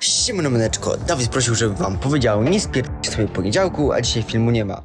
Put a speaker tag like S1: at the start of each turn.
S1: Siemano Maneczko, Dawid prosił, żebym wam powiedział, nie spierdźcie sobie poniedziałku, a dzisiaj filmu nie ma.